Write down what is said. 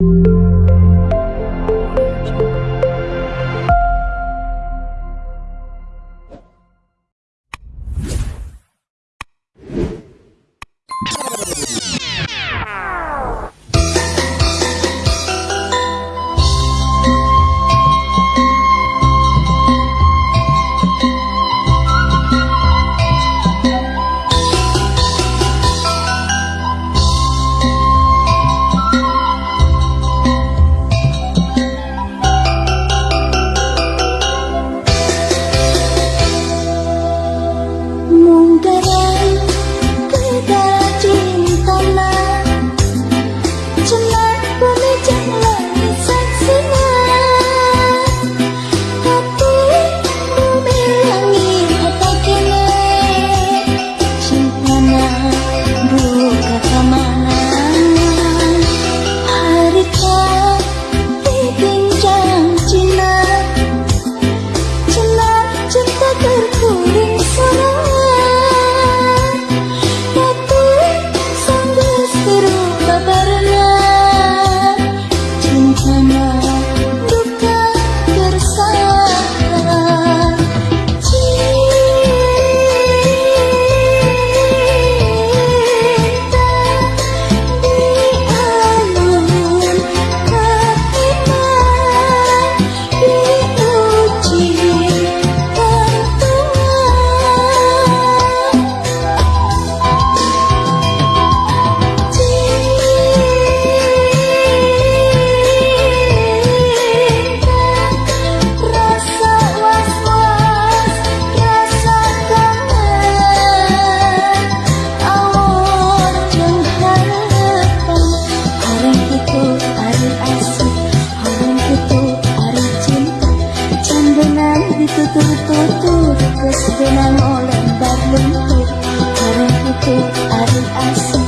you menutup Kesenan oleh berlumpuh Hari itu hari asing